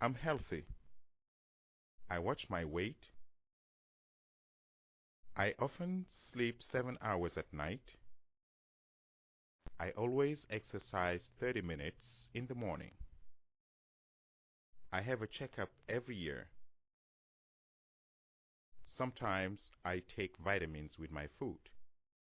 I'm healthy. I watch my weight. I often sleep seven hours at night. I always exercise 30 minutes in the morning. I have a checkup every year. Sometimes I take vitamins with my food.